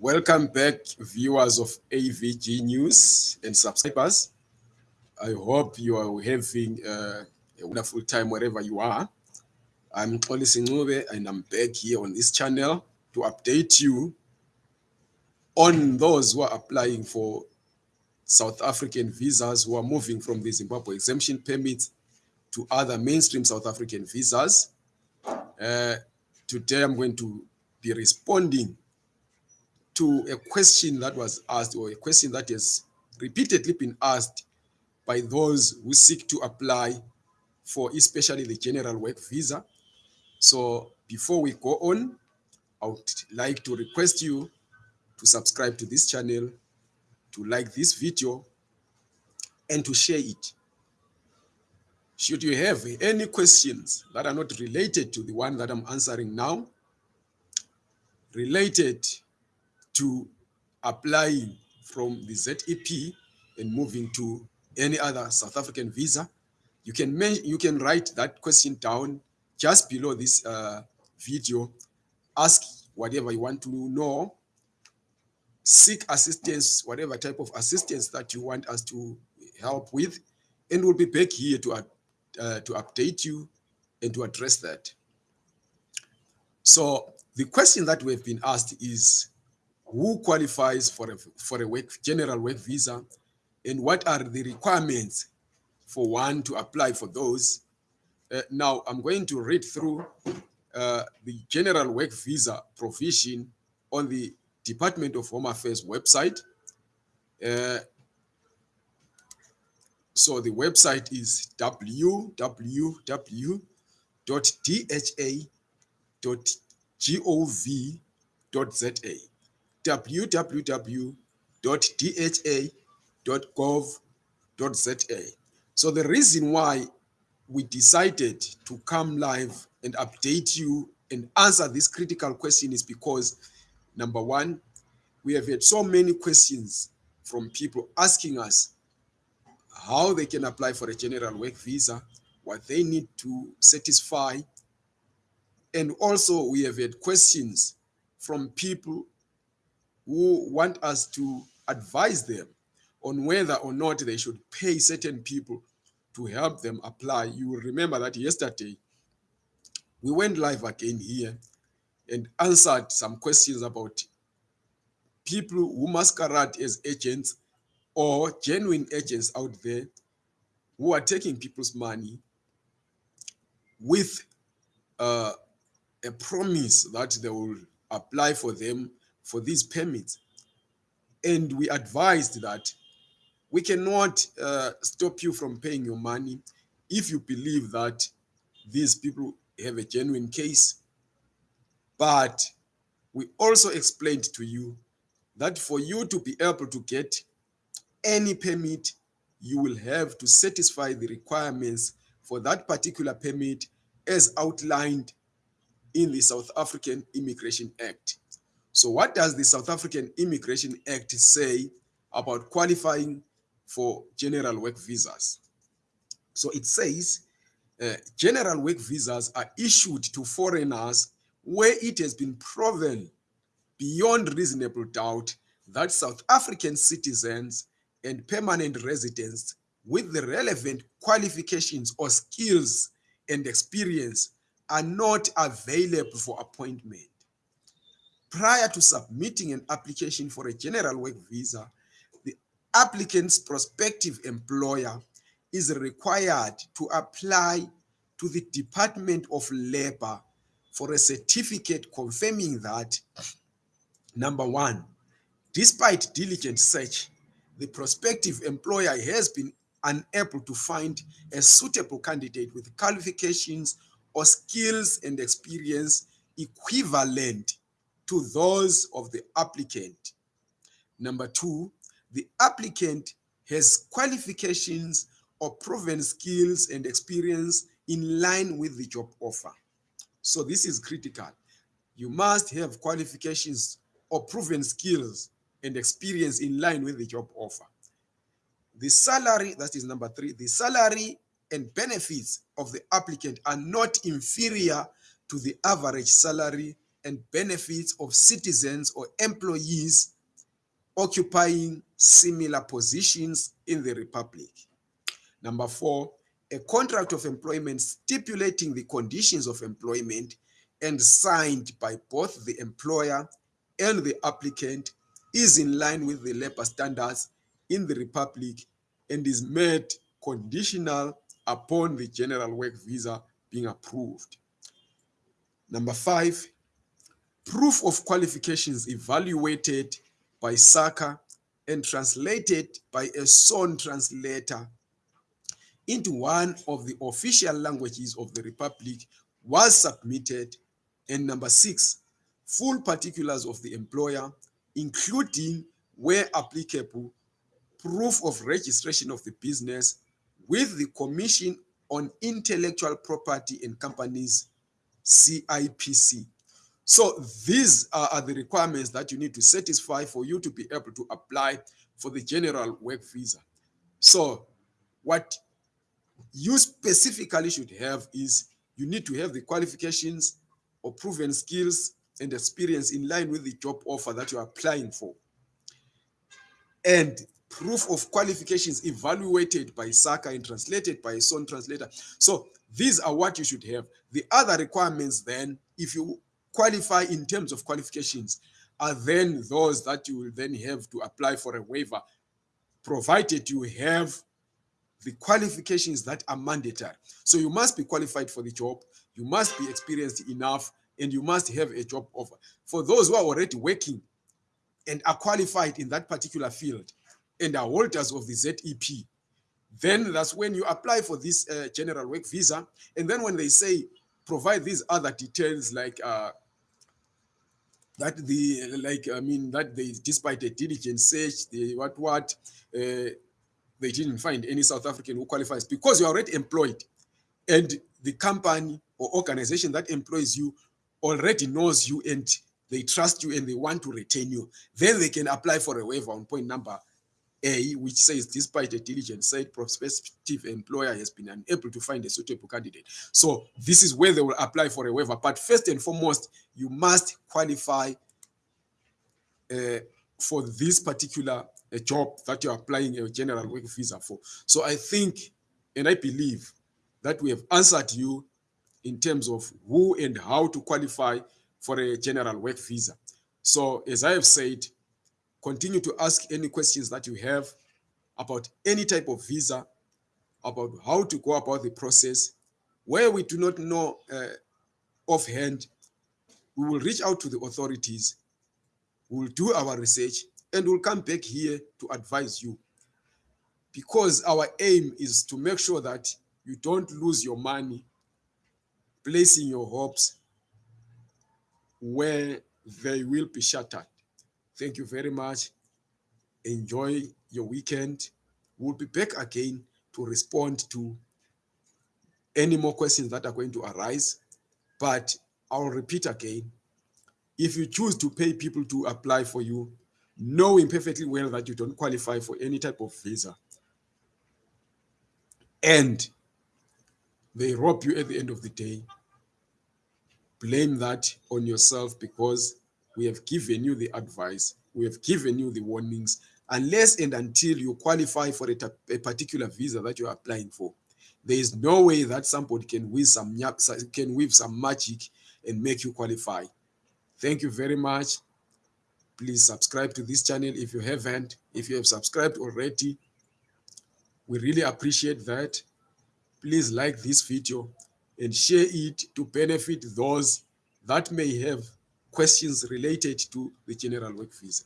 Welcome back, viewers of AVG News and subscribers. I hope you are having uh, a wonderful time wherever you are. I'm Xolisi Ncube and I'm back here on this channel to update you on those who are applying for South African visas who are moving from the Zimbabwe exemption permits to other mainstream South African visas. Uh, today I'm going to be responding to a question that was asked or a question that has repeatedly been asked by those who seek to apply for especially the general work visa. So before we go on, I would like to request you to subscribe to this channel, to like this video, and to share it. Should you have any questions that are not related to the one that I'm answering now, related to applying from the ZEP and moving to any other South African visa, you can you can write that question down just below this uh, video. Ask whatever you want to know. Seek assistance, whatever type of assistance that you want us to help with, and we'll be back here to uh, to update you and to address that. So the question that we've been asked is who qualifies for a, for a work, general work visa and what are the requirements for one to apply for those. Uh, now, I'm going to read through uh, the general work visa provision on the Department of Home Affairs website. Uh, so the website is www.dha.gov.za www.dha.gov.za. So the reason why we decided to come live and update you and answer this critical question is because number one, we have had so many questions from people asking us how they can apply for a general work visa, what they need to satisfy. And also we have had questions from people who want us to advise them on whether or not they should pay certain people to help them apply. You will remember that yesterday we went live again here and answered some questions about people who masquerade as agents or genuine agents out there who are taking people's money with uh, a promise that they will apply for them for these permits. And we advised that we cannot uh, stop you from paying your money if you believe that these people have a genuine case. But we also explained to you that for you to be able to get any permit, you will have to satisfy the requirements for that particular permit as outlined in the South African Immigration Act. So what does the South African Immigration Act say about qualifying for general work visas? So it says uh, general work visas are issued to foreigners where it has been proven beyond reasonable doubt that South African citizens and permanent residents with the relevant qualifications or skills and experience are not available for appointment prior to submitting an application for a general work visa, the applicant's prospective employer is required to apply to the Department of Labor for a certificate confirming that, number one, despite diligent search, the prospective employer has been unable to find a suitable candidate with qualifications or skills and experience equivalent to those of the applicant. Number two, the applicant has qualifications or proven skills and experience in line with the job offer. So this is critical. You must have qualifications or proven skills and experience in line with the job offer. The salary, that is number three, the salary and benefits of the applicant are not inferior to the average salary and benefits of citizens or employees occupying similar positions in the Republic. Number four, a contract of employment stipulating the conditions of employment and signed by both the employer and the applicant is in line with the labor standards in the Republic and is made conditional upon the general work visa being approved. Number five, proof of qualifications evaluated by SAQA and translated by a sworn translator into one of the official languages of the Republic was submitted. And number six, full particulars of the employer, including, where applicable, proof of registration of the business with the Commission on Intellectual Property and Companies, CIPC. So these are, the requirements that you need to satisfy for you to be able to apply for the general work visa. So what you specifically should have is you need to have the qualifications or proven skills and experience in line with the job offer that you're applying for. And proof of qualifications evaluated by SAQA and translated by a sworn translator. So these are what you should have. The other requirements then, if you qualify in terms of qualifications, are then those that you will then have to apply for a waiver, provided you have the qualifications that are mandatory. So you must be qualified for the job, you must be experienced enough, and you must have a job offer. For those who are already working and are qualified in that particular field and are holders of the ZEP, then that's when you apply for this uh, general work visa. And then when they say provide these other details like uh, that the like I mean that they despite a diligent search, the what what uh, they didn't find any South African who qualifies because you're already employed and the company or organization that employs you already knows you and they trust you and they want to retain you. Then they can apply for a waiver on point number A, which says, despite a diligent site, prospective employer has been unable to find a suitable candidate. So this is where they will apply for a waiver. But first and foremost, you must qualify uh, for this particular a job that you're applying a general work visa for. So I think and I believe that we have answered you in terms of who and how to qualify for a general work visa. So as I have said, continue to ask any questions that you have about any type of visa, about how to go about the process. Where we do not know uh, offhand, we will reach out to the authorities, we will do our research, and we'll come back here to advise you because our aim is to make sure that you don't lose your money placing your hopes where they will be shattered. Thank you very much. Enjoy your weekend. We'll be back again to respond to any more questions that are going to arise. But I'll repeat again, if you choose to pay people to apply for you, knowing perfectly well that you don't qualify for any type of visa. And they rob you at the end of the day. Blame that on yourself because we have given you the advice, we have given you the warnings. Unless and until you qualify for a, a particular visa that you're applying for, there is no way that somebody can weave some can weave some magic and make you qualify. Thank you very much please subscribe to this channel if you haven't if you have subscribed already we really appreciate that please like this video and share it to benefit those that may have questions related to the general work visa